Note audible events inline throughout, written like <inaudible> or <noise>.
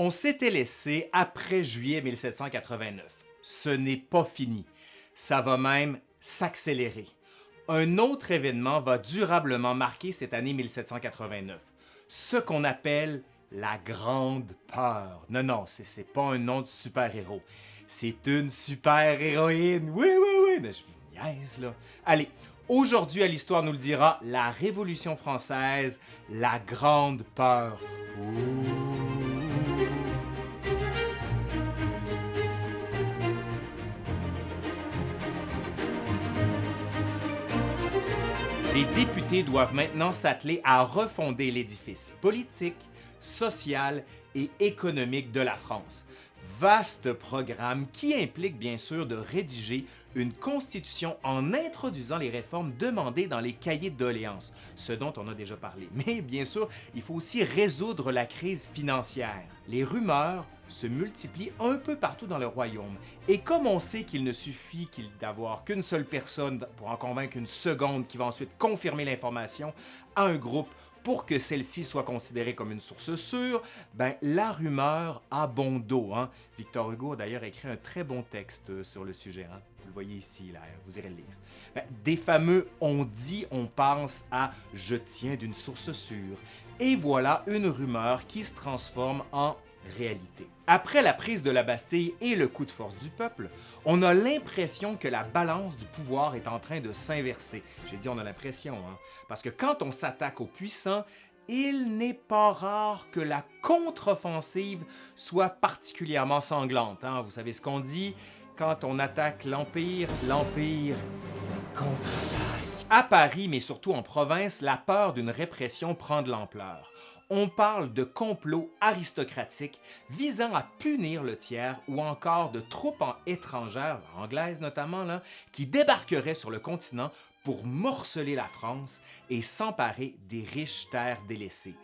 On s'était laissé après juillet 1789. Ce n'est pas fini. Ça va même s'accélérer. Un autre événement va durablement marquer cette année 1789, ce qu'on appelle la Grande Peur. Non, non, c'est pas un nom de super-héros. C'est une super-héroïne. Oui, oui, oui. Mais je niaise, là. Allez, aujourd'hui, à l'Histoire nous le dira, la Révolution française, la Grande Peur. Les députés doivent maintenant s'atteler à refonder l'édifice politique, social et économique de la France. Vaste programme qui implique bien sûr de rédiger une constitution en introduisant les réformes demandées dans les cahiers de doléances, ce dont on a déjà parlé. <laughs> Mais bien sûr, il faut aussi résoudre la crise financière. Les rumeurs se multiplient un peu partout dans le royaume. Et comme on sait qu'il ne suffit d'avoir qu'une seule personne pour en convaincre une seconde qui va ensuite confirmer l'information à un groupe pour que celle-ci soit considérée comme une source sûre, ben, la rumeur a bon dos. Hein? Victor Hugo a d'ailleurs écrit un très bon texte sur le sujet. Hein? Vous le voyez ici, là, vous irez le lire. Ben, des fameux « on dit, on pense » à « je tiens d'une source sûre ». Et voilà une rumeur qui se transforme en Après la prise de la Bastille et le coup de force du peuple, on a l'impression que la balance du pouvoir est en train de s'inverser. J'ai dit on a l'impression, hein? parce que quand on s'attaque aux puissants, il n'est pas rare que la contre-offensive soit particulièrement sanglante. Hein? Vous savez ce qu'on dit? Quand on attaque l'Empire, l'Empire contre-attaque. À Paris, mais surtout en province, la peur d'une répression prend de l'ampleur on parle de complot aristocratique visant à punir le tiers ou encore de troupes étrangères, anglaises notamment, qui débarqueraient sur le continent pour morceler la France et s'emparer des riches terres délaissées.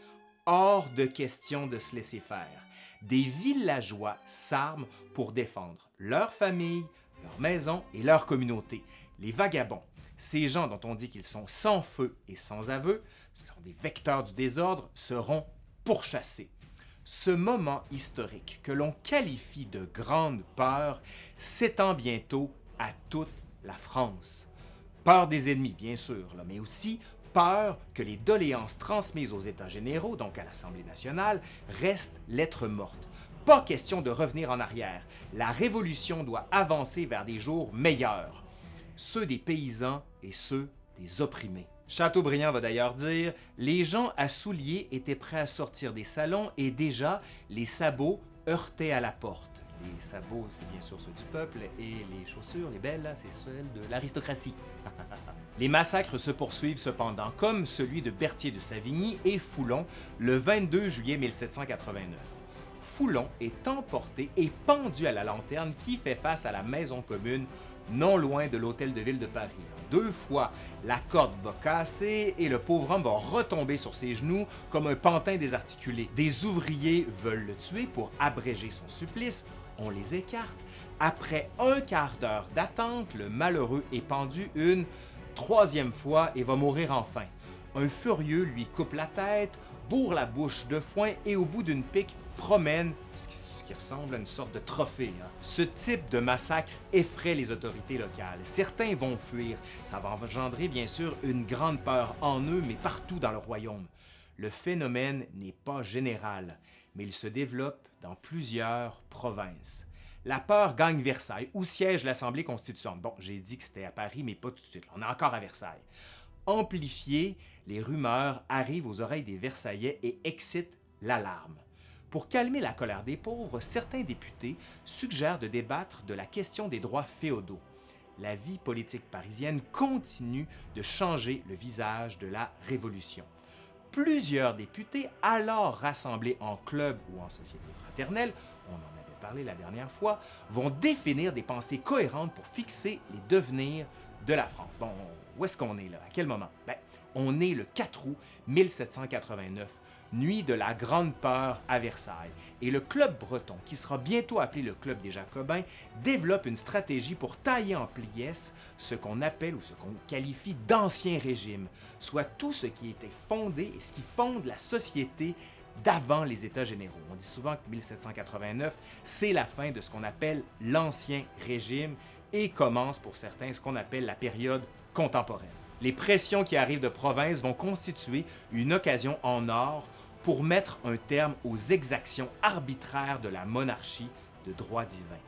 Hors de question de se laisser faire. Des villageois s'arment pour défendre leur famille, leur maison et leur communauté. Les vagabonds, ces gens dont on dit qu'ils sont sans feu et sans aveu, ce sont des vecteurs du désordre, seront pourchassés. Ce moment historique que l'on qualifie de grande peur s'étend bientôt à toute la France. Peur des ennemis, bien sûr, mais aussi peur que les doléances transmises aux États généraux, donc à l'Assemblée nationale, restent lettres mortes. Pas question de revenir en arrière. La Révolution doit avancer vers des jours meilleurs, ceux des paysans et ceux des opprimés. Chateaubriand va d'ailleurs dire « Les gens à souliers étaient prêts à sortir des salons et déjà les sabots heurtaient à la porte. » Les sabots, c'est bien sûr ceux du peuple, et les chaussures, les belles, c'est celles de l'aristocratie. <laughs> les massacres se poursuivent cependant, comme celui de Berthier de Savigny et Foulon le 22 juillet 1789. Foulon est emporté et pendu à la lanterne qui fait face à la maison commune non loin de l'hôtel de ville de Paris. Deux fois, la corde va casser et le pauvre homme va retomber sur ses genoux comme un pantin désarticulé. Des ouvriers veulent le tuer pour abréger son supplice, on les écarte. Après un quart d'heure d'attente, le malheureux est pendu une troisième fois et va mourir enfin. Un furieux lui coupe la tête, bourre la bouche de foin et au bout d'une pique promène ce qui ressemble à une sorte de trophée. Hein. Ce type de massacre effraie les autorités locales. Certains vont fuir. Ça va engendrer bien sûr une grande peur en eux, mais partout dans le royaume. Le phénomène n'est pas général, mais il se développe dans plusieurs provinces. La peur gagne Versailles, où siège l'Assemblée constituante. Bon, j'ai dit que c'était à Paris, mais pas tout de suite. On est encore à Versailles. Amplifiées, les rumeurs arrivent aux oreilles des Versaillais et excitent l'alarme. Pour calmer la colère des pauvres, certains députés suggèrent de débattre de la question des droits féodaux. La vie politique parisienne continue de changer le visage de la Révolution. Plusieurs députés, alors rassemblés en club ou en société fraternelle, on en avait parlé la dernière fois, vont définir des pensées cohérentes pour fixer les devenirs de la France. Où est-ce qu'on est là? À quel moment? Ben, on est le 4 août 1789, nuit de la Grande Peur à Versailles. Et le Club breton, qui sera bientôt appelé le Club des Jacobins, développe une stratégie pour tailler en pièces ce qu'on appelle ou ce qu'on qualifie d'ancien régime, soit tout ce qui était fondé et ce qui fonde la société d'avant les États généraux. On dit souvent que 1789, c'est la fin de ce qu'on appelle l'Ancien Régime et commence pour certains ce qu'on appelle la période contemporaine. Les pressions qui arrivent de province vont constituer une occasion en or pour mettre un terme aux exactions arbitraires de la monarchie de droit divin.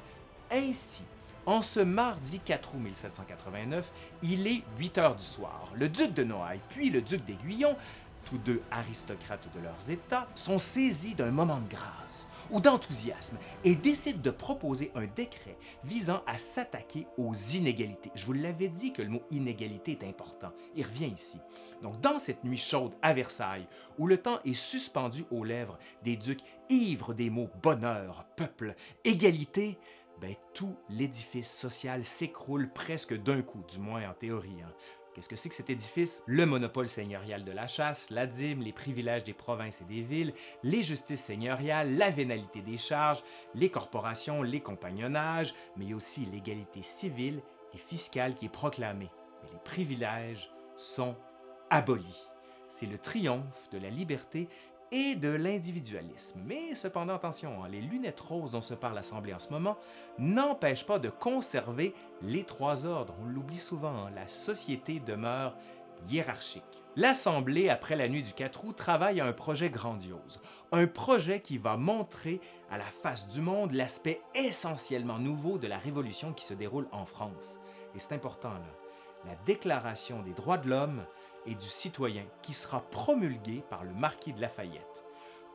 Ainsi, en ce mardi 4 août 1789, il est 8 heures du soir. Le duc de Noailles puis le duc d'Aiguillon, tous deux aristocrates de leurs États, sont saisis d'un moment de grâce ou d'enthousiasme et décident de proposer un décret visant à s'attaquer aux inégalités. Je vous l'avais dit que le mot inégalité est important. Il revient ici. Donc, dans cette nuit chaude à Versailles, où le temps est suspendu aux lèvres des ducs ivres des mots bonheur, peuple, égalité, ben, tout l'édifice social s'écroule presque d'un coup, du moins en théorie. Hein. Qu'est-ce que c'est que cet édifice? Le monopole seigneurial de la chasse, la dîme, les privilèges des provinces et des villes, les justices seigneuriales, la vénalité des charges, les corporations, les compagnonnages, mais aussi l'égalité civile et fiscale qui est proclamée. Mais les privilèges sont abolis. C'est le triomphe de la liberté et de l'individualisme. Mais cependant, attention, hein, les lunettes roses dont se parle l'Assemblée en ce moment n'empêchent pas de conserver les trois ordres. On l'oublie souvent, hein, la société demeure hiérarchique. L'Assemblée, après la nuit du 4 août, travaille à un projet grandiose, un projet qui va montrer à la face du monde l'aspect essentiellement nouveau de la révolution qui se déroule en France. Et c'est important, là, la Déclaration des droits de l'homme et du citoyen qui sera promulgué par le marquis de Lafayette.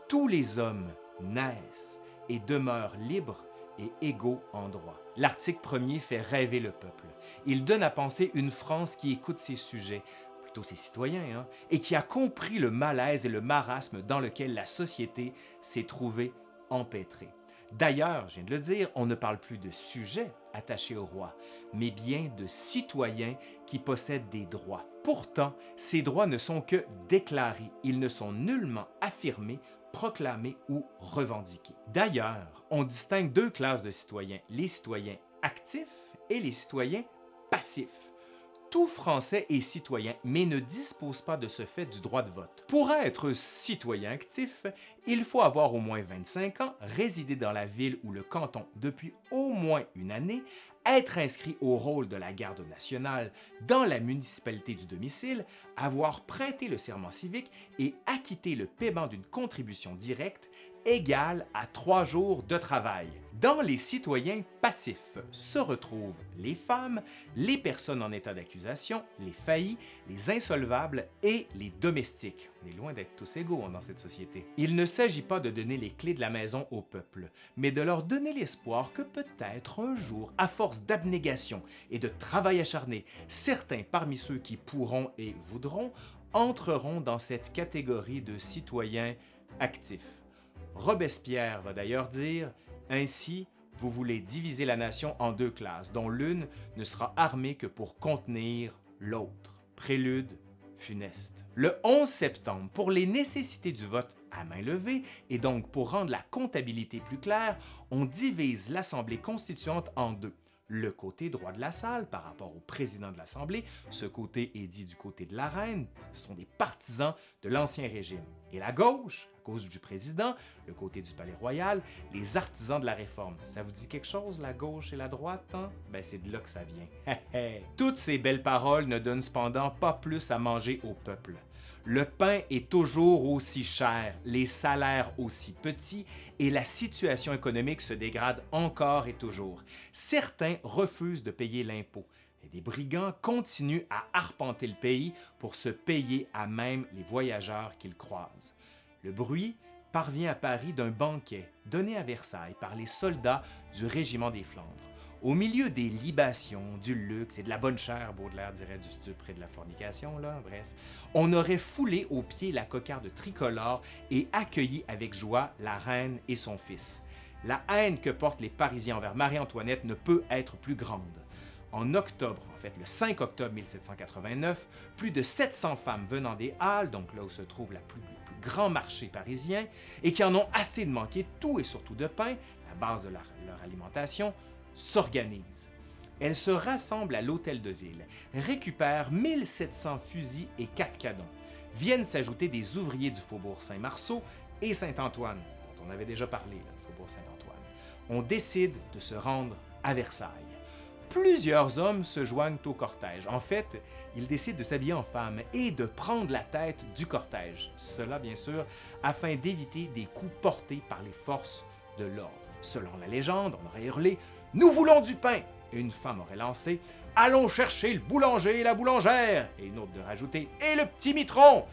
Tous les hommes naissent et demeurent libres et égaux en droit. L'article premier fait rêver le peuple. Il donne à penser une France qui écoute ses sujets, plutôt ses citoyens, hein, et qui a compris le malaise et le marasme dans lequel la société s'est trouvée empêtrée. D'ailleurs, je viens de le dire, on ne parle plus de sujets attachés au roi, mais bien de citoyens qui possèdent des droits. Pourtant, ces droits ne sont que déclarés, ils ne sont nullement affirmés, proclamés ou revendiqués. D'ailleurs, on distingue deux classes de citoyens, les citoyens actifs et les citoyens passifs tout Français est citoyen, mais ne dispose pas de ce fait du droit de vote. Pour être citoyen actif, il faut avoir au moins 25 ans, résider dans la ville ou le canton depuis au moins une année, être inscrit au rôle de la garde nationale dans la municipalité du domicile, avoir prêté le serment civique et acquitté le paiement d'une contribution directe égale à trois jours de travail. Dans les citoyens passifs se retrouvent les femmes, les personnes en état d'accusation, les faillis, les insolvables et les domestiques. On est loin d'être tous égaux dans cette société. Il ne s'agit pas de donner les clés de la maison au peuple, mais de leur donner l'espoir que peut-être un jour, à force d'abnégation et de travail acharné, certains parmi ceux qui pourront et voudront entreront dans cette catégorie de citoyens actifs. Robespierre va d'ailleurs dire « Ainsi, vous voulez diviser la nation en deux classes, dont l'une ne sera armée que pour contenir l'autre. » Prélude funeste. Le 11 septembre, pour les nécessités du vote à main levée, et donc pour rendre la comptabilité plus claire, on divise l'Assemblée constituante en deux le côté droit de la salle par rapport au président de l'Assemblée. Ce côté est dit du côté de la reine. Ce sont des partisans de l'Ancien Régime. Et la gauche, à cause du président, le côté du Palais Royal, les artisans de la Réforme. Ça vous dit quelque chose, la gauche et la droite? Hein? Ben, c'est de là que ça vient. <laughs> Toutes ces belles paroles ne donnent cependant pas plus à manger au peuple. Le pain est toujours aussi cher, les salaires aussi petits et la situation économique se dégrade encore et toujours. Certains refusent de payer l'impôt et des brigands continuent à arpenter le pays pour se payer à même les voyageurs qu'ils croisent. Le bruit parvient à Paris d'un banquet donné à Versailles par les soldats du régiment des Flandres. Au milieu des libations, du luxe et de la bonne chair, Baudelaire dirait du stupre et de la fornication, bref, on aurait foulé aux pieds la cocarde tricolore et accueilli avec joie la reine et son fils. La haine que portent les Parisiens envers Marie-Antoinette ne peut être plus grande. En octobre, en fait le 5 octobre 1789, plus de 700 femmes venant des Halles, donc là où se trouve le plus grand marché parisien, et qui en ont assez de manquer tout et surtout de pain, la base de leur alimentation, s'organisent. Elles se rassemblent à l'hôtel de ville, récupèrent 1700 fusils et 4 canons. Viennent s'ajouter des ouvriers du faubourg Saint-Marceau et Saint-Antoine, dont on avait déjà parlé, le faubourg Saint-Antoine, on décide de se rendre à Versailles. Plusieurs hommes se joignent au cortège. En fait, ils décident de s'habiller en femme et de prendre la tête du cortège. Cela, bien sûr, afin d'éviter des coups portés par les forces de l'ordre. Selon la légende, on aurait hurlé « Nous voulons du pain !» une femme aurait lancé « Allons chercher le boulanger et la boulangère !» et une autre de rajouter « Et le petit mitron !»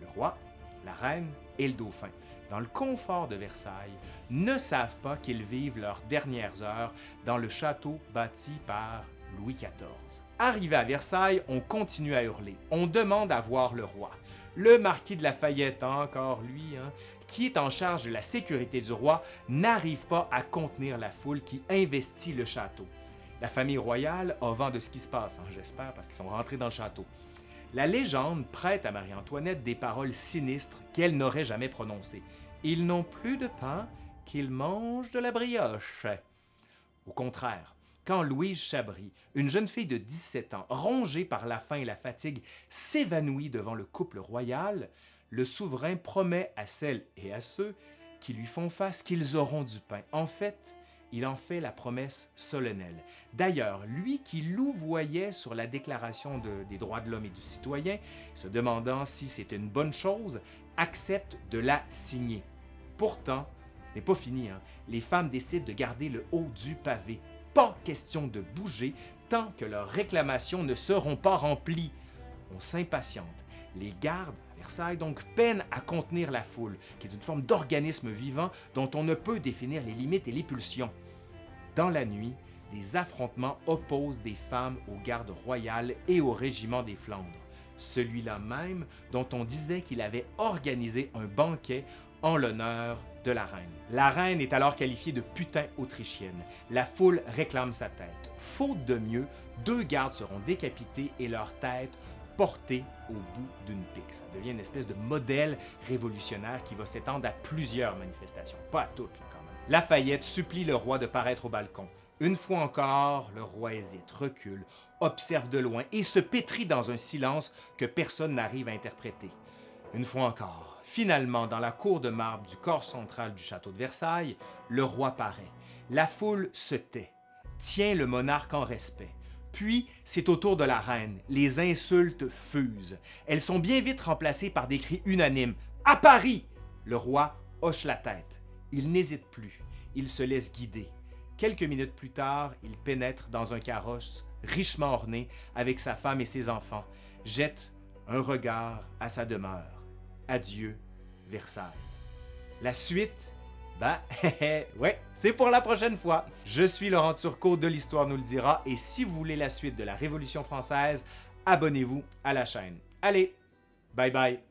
Le roi, la reine et le dauphin dans le confort de Versailles, ne savent pas qu'ils vivent leurs dernières heures dans le château bâti par Louis XIV. Arrivé à Versailles, on continue à hurler. On demande à voir le roi. Le marquis de Lafayette, encore lui, hein, qui est en charge de la sécurité du roi, n'arrive pas à contenir la foule qui investit le château. La famille royale a vent de ce qui se passe, hein, j'espère, parce qu'ils sont rentrés dans le château. La légende prête à Marie-Antoinette des paroles sinistres qu'elle n'aurait jamais prononcées. Ils n'ont plus de pain qu'ils mangent de la brioche. Au contraire, quand Louise Chabry, une jeune fille de 17 ans, rongée par la faim et la fatigue, s'évanouit devant le couple royal, le souverain promet à celles et à ceux qui lui font face qu'ils auront du pain. En fait, il en fait la promesse solennelle. D'ailleurs, lui qui louvoyait sur la Déclaration des droits de l'homme et du citoyen, se demandant si c'était une bonne chose, accepte de la signer. Pourtant, ce n'est pas fini. Hein. Les femmes décident de garder le haut du pavé. Pas question de bouger tant que leurs réclamations ne seront pas remplies. On s'impatiente. Les gardes Versailles donc peinent à contenir la foule, qui est une forme d'organisme vivant dont on ne peut définir les limites et les pulsions. Dans la nuit, des affrontements opposent des femmes aux gardes royales et au régiment des Flandres. Celui-là même dont on disait qu'il avait organisé un banquet en l'honneur de la reine. La reine est alors qualifiée de putain autrichienne. La foule réclame sa tête. Faute de mieux, deux gardes seront décapités et leurs têtes portées au bout d'une pique. Ça devient une espèce de modèle révolutionnaire qui va s'étendre à plusieurs manifestations, pas à toutes quand même. Lafayette supplie le roi de paraître au balcon. Une fois encore, le roi hésite, recule, observe de loin et se pétrit dans un silence que personne n'arrive à interpréter. Une fois encore, finalement, dans la cour de marbre du corps central du château de Versailles, le roi paraît. La foule se tait, tient le monarque en respect. Puis, c'est au tour de la reine. Les insultes fusent. Elles sont bien vite remplacées par des cris unanimes. « À Paris! » Le roi hoche la tête. Il n'hésite plus. Il se laisse guider. Quelques minutes plus tard, il pénètre dans un carrosse richement orné avec sa femme et ses enfants, jette un regard à sa demeure. Adieu, Versailles. La suite, ben, <laughs> ouais, c'est pour la prochaine fois. Je suis Laurent Turcot de l'Histoire nous le dira et si vous voulez la suite de la Révolution française, abonnez-vous à la chaîne. Allez, bye bye!